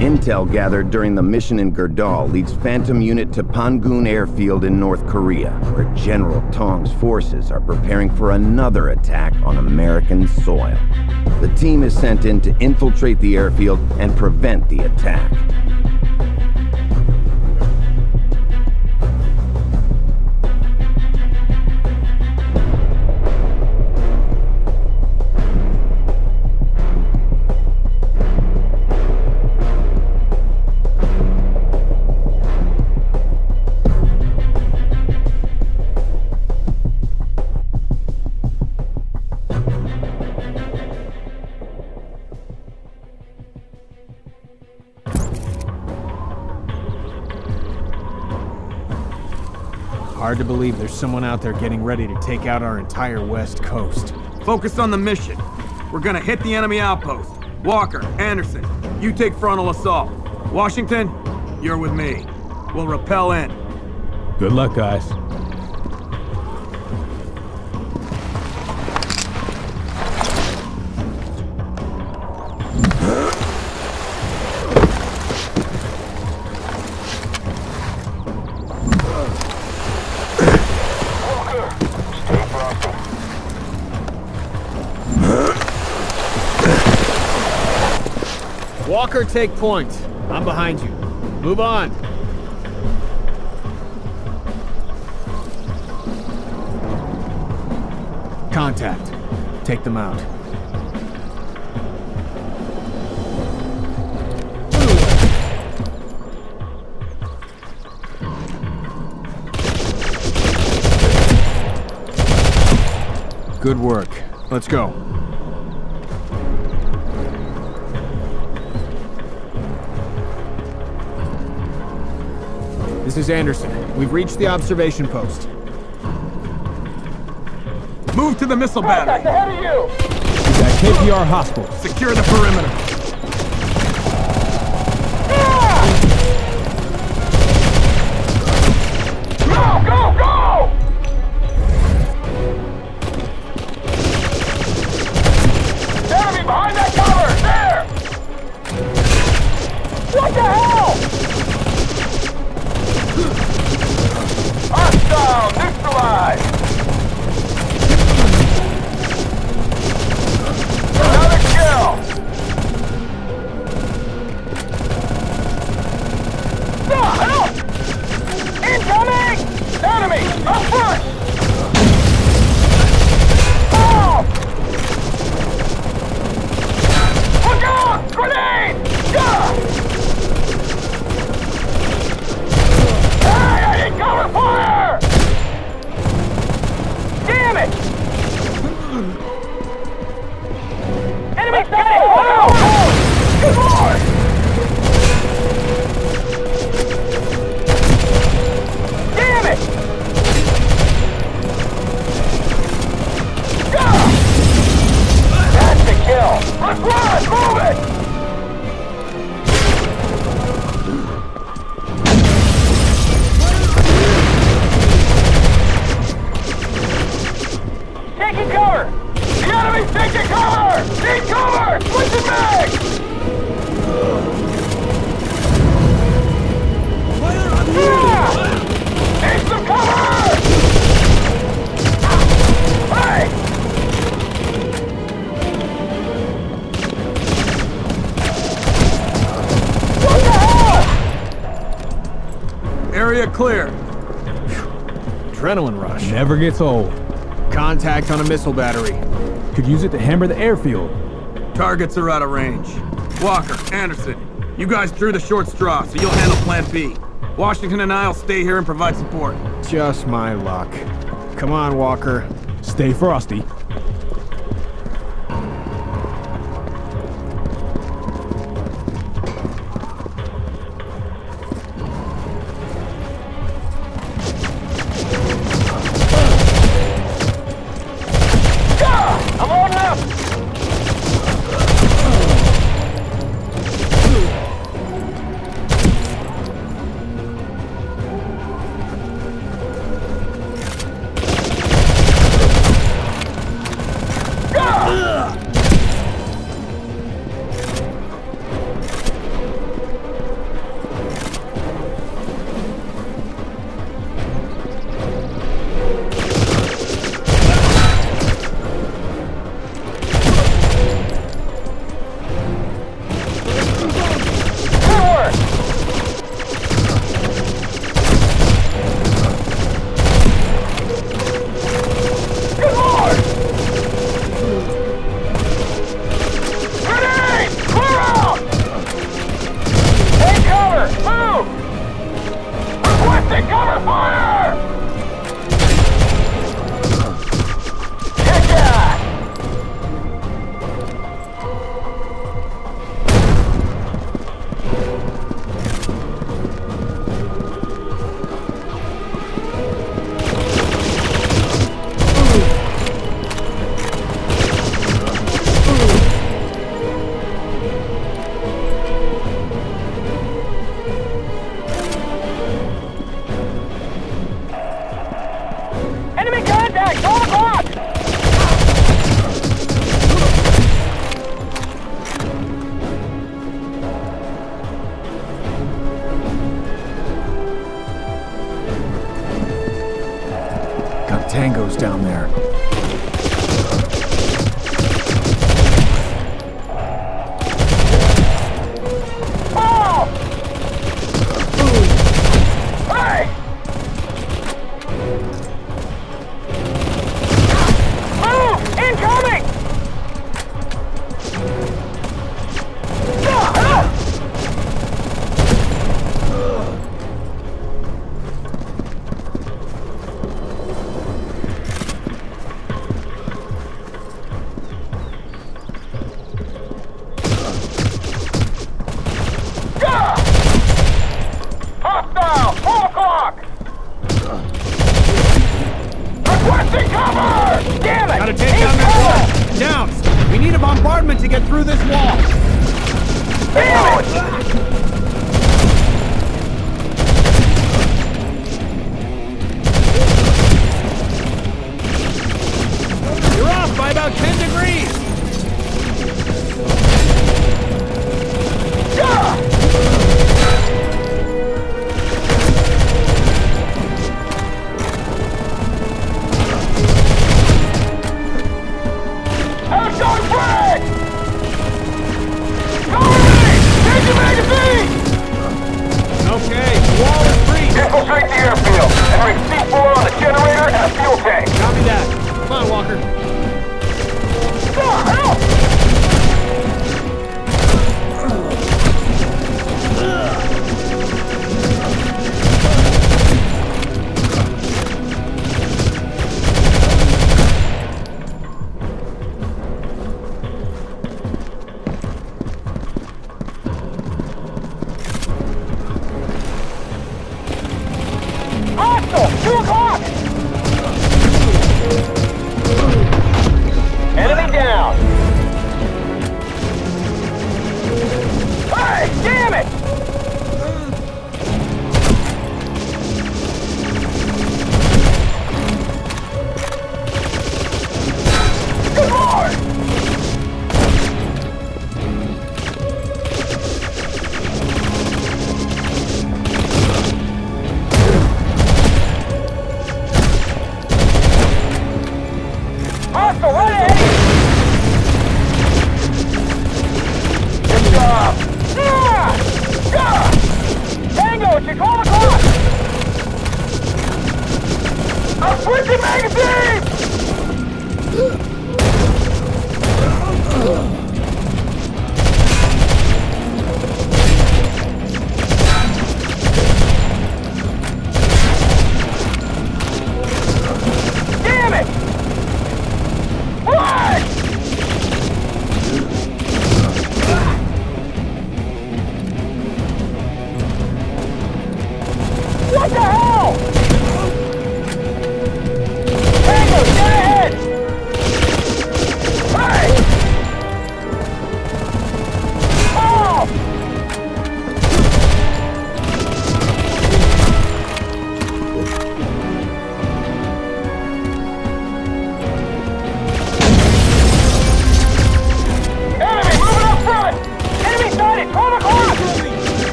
Intel gathered during the mission in Gerdal leads Phantom Unit to Pangun Airfield in North Korea, where General Tong's forces are preparing for another attack on American soil. The team is sent in to infiltrate the airfield and prevent the attack. To believe there's someone out there getting ready to take out our entire west coast. Focus on the mission. We're gonna hit the enemy outpost. Walker, Anderson, you take frontal assault. Washington, you're with me. We'll repel in. Good luck, guys. Walker, take point. I'm behind you. Move on. Contact. Take them out. Good work. Let's go. This is Anderson. We've reached the observation post. Move to the missile battery. He's at KPR Hospital. Secure the perimeter. Never gets old. Contact on a missile battery. Could use it to hammer the airfield. Targets are out of range. Walker, Anderson, you guys drew the short straw, so you'll handle Plan B. Washington and I'll stay here and provide support. Just my luck. Come on, Walker. Stay frosty.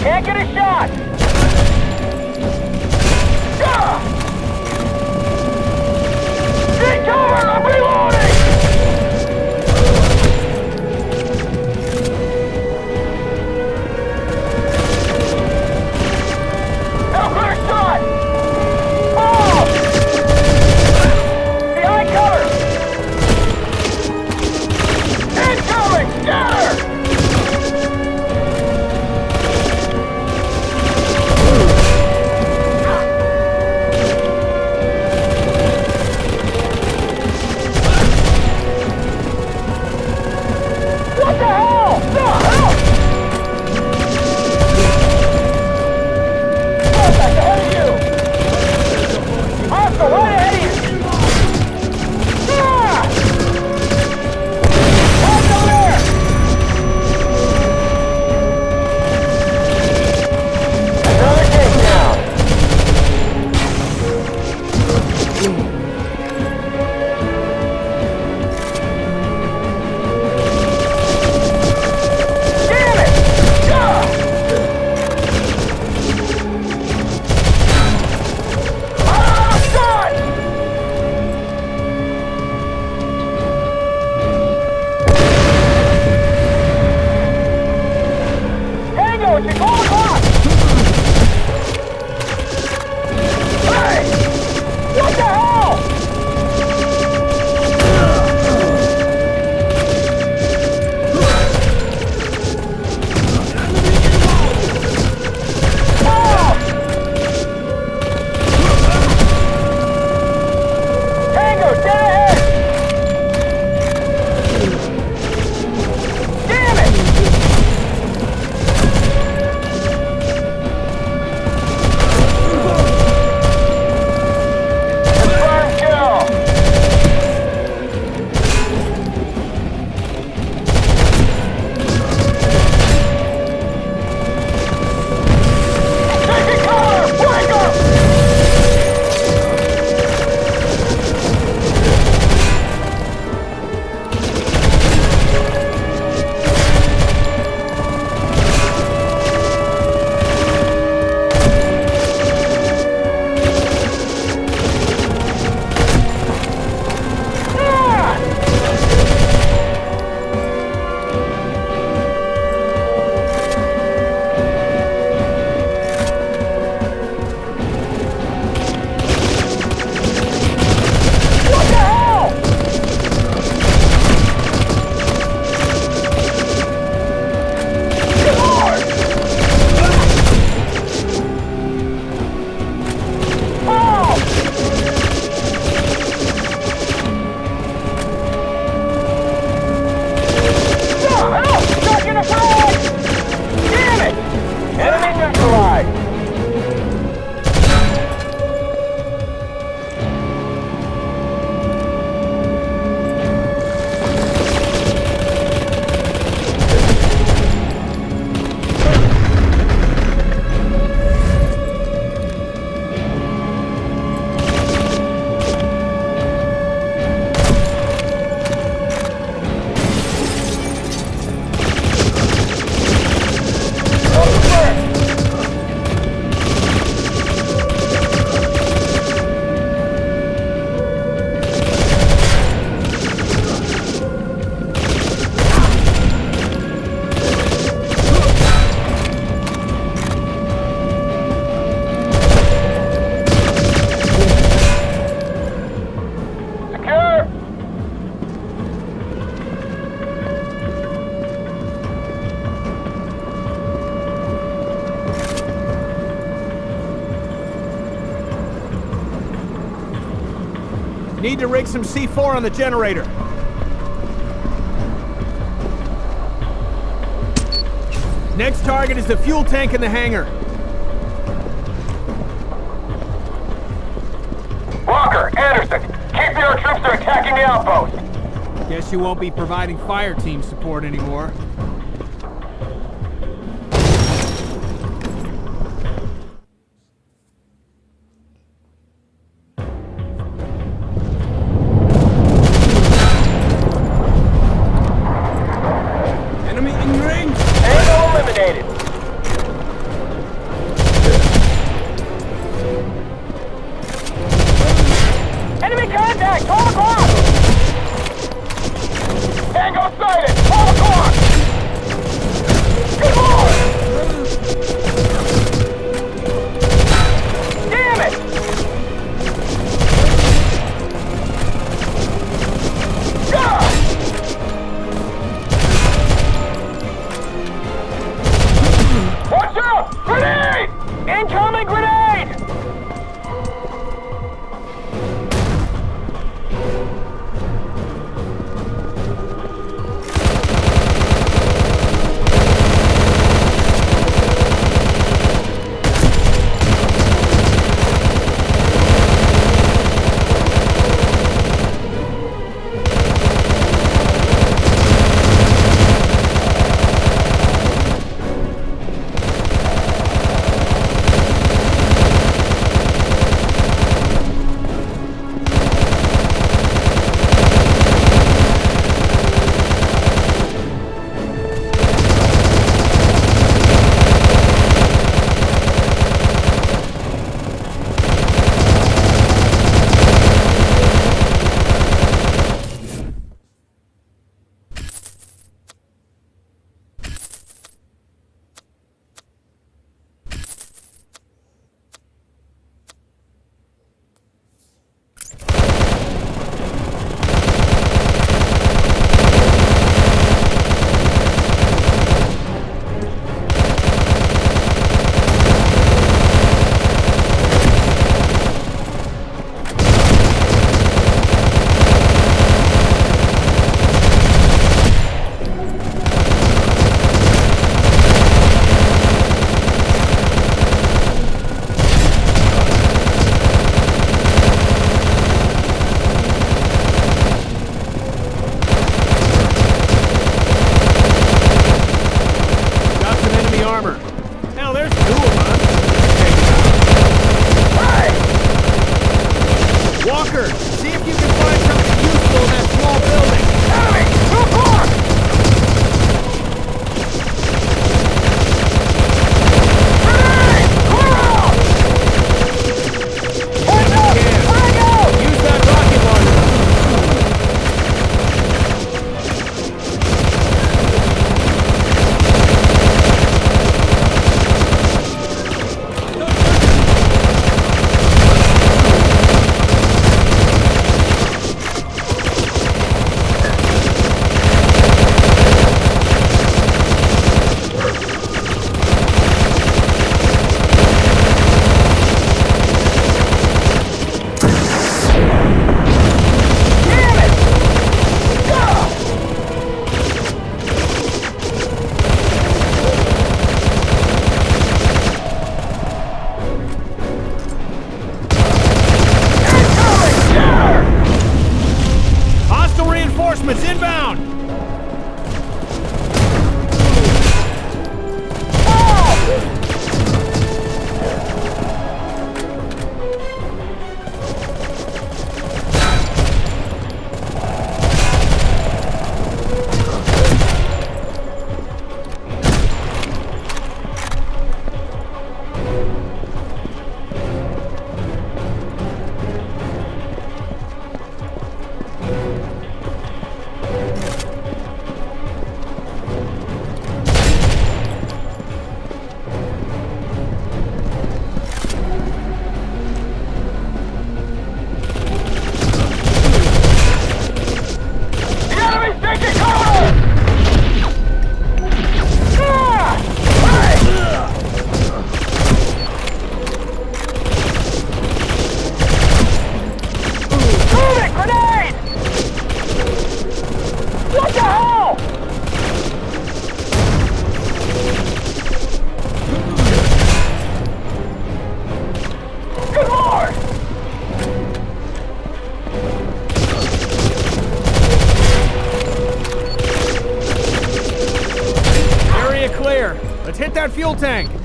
Can't get a shot! Need to rig some C4 on the generator. Next target is the fuel tank in the hangar. Walker, Anderson, keep your troops are attacking the outpost. Guess you won't be providing fire team support anymore. fuel tank.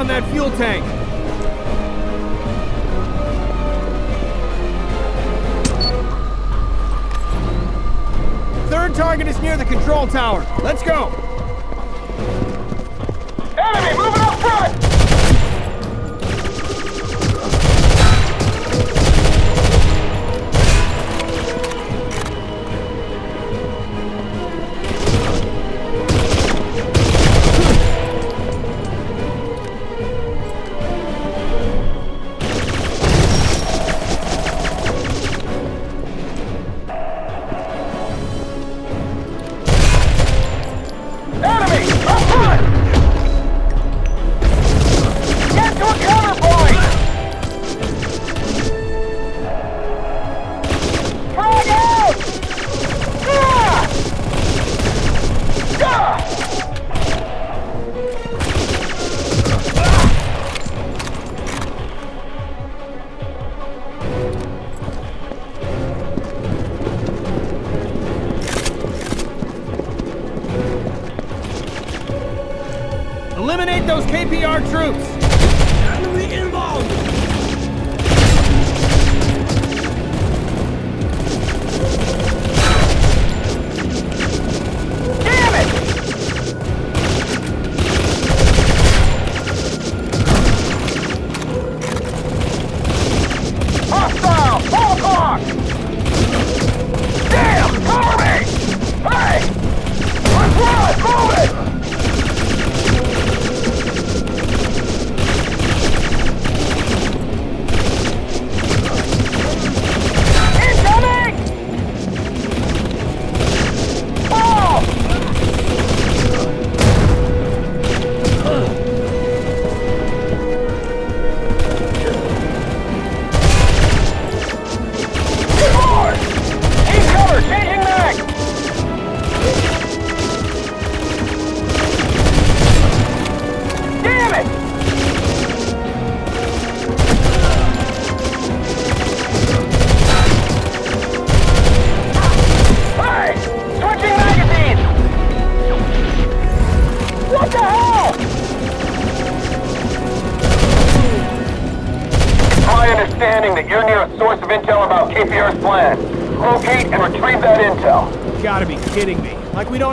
on that fuel tank. Third target is near the control tower. Let's go. Enemy, move!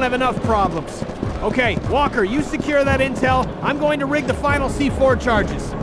have enough problems. Okay, Walker, you secure that intel. I'm going to rig the final C4 charges.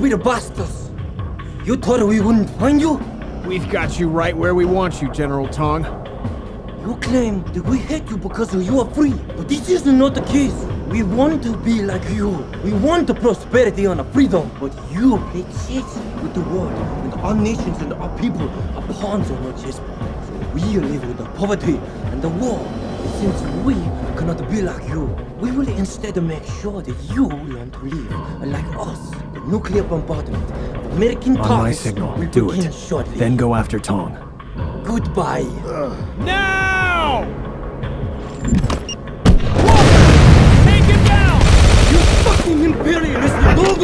Stupid bastards! You thought we wouldn't find you? We've got you right where we want you, General Tong. You claim that we hate you because you are free, but this is not the case. We want to be like you. We want the prosperity and the freedom, but you play chess with the world, and our nations and our people are pawns on your chessboard. We live with the poverty and the war. Since we cannot be like you, we will instead make sure that you learn to live like us. The nuclear bombardment of American On my signal, will do begin it. shortly. Then go after Tong. Goodbye. Now! Take him down! You Fucking imperialist dog!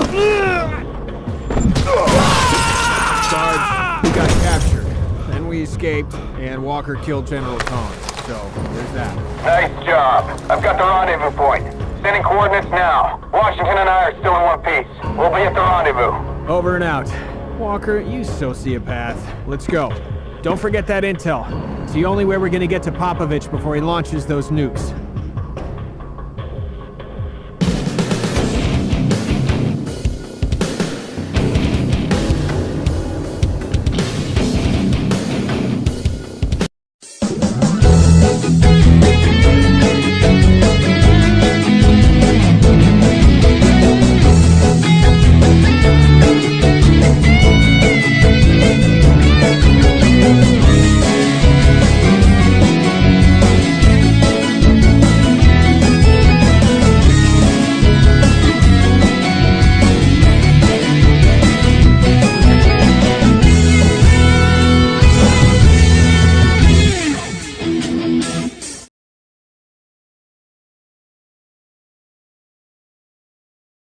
Sarge, we got captured. Then we escaped, and Walker killed General Tong. So, there's that. Nice job. I've got the rendezvous point. Sending coordinates now. Washington and I are still in one piece. We'll be at the rendezvous. Over and out. Walker, you sociopath. Let's go. Don't forget that intel. It's the only way we're gonna get to Popovich before he launches those nukes.